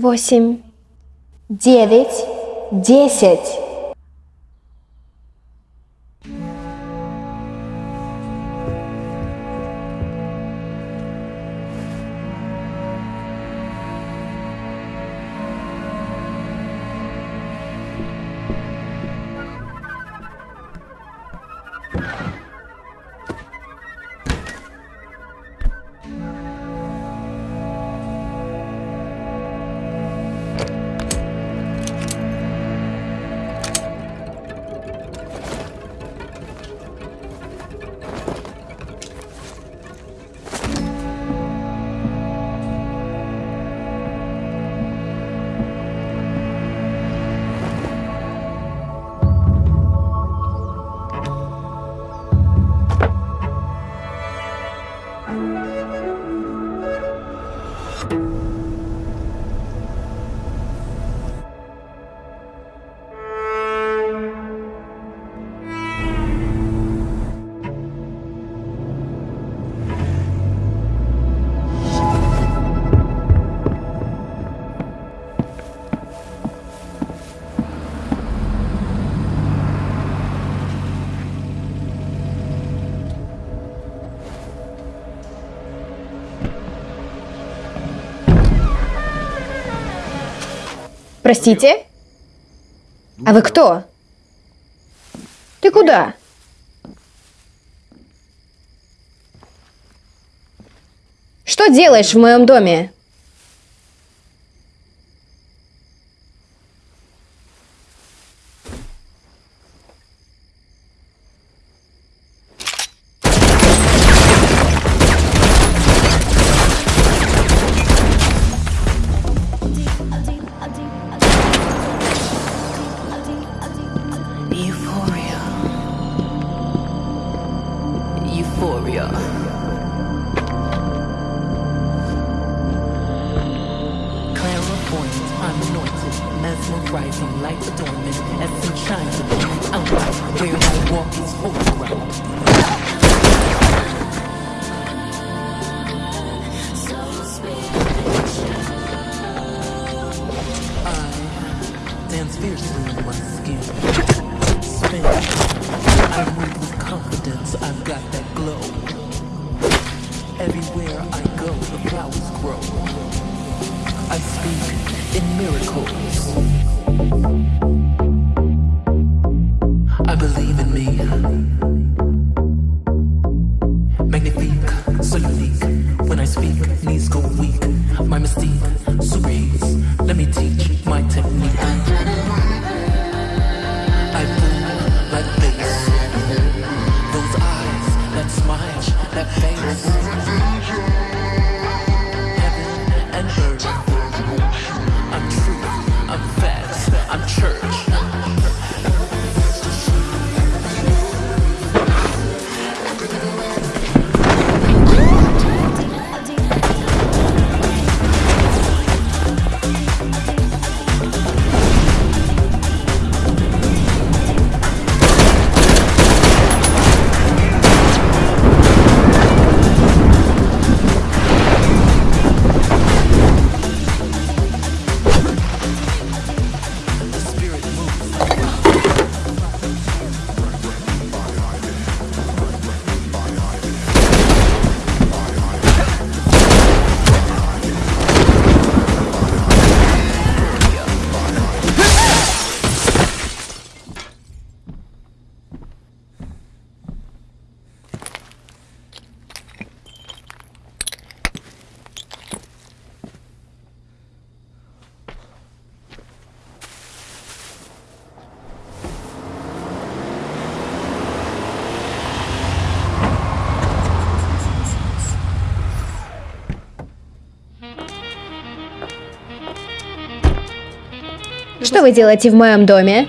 восемь, девять, десять. Простите? А вы кто? Ты куда? Что делаешь в моем доме? Euphoria. Clairvoyant, I'm anointed, mesmerizing, light adornment, essence shines in me. Outright, where I walk is holy grow. I speak in miracles. Что вы делаете в моем доме?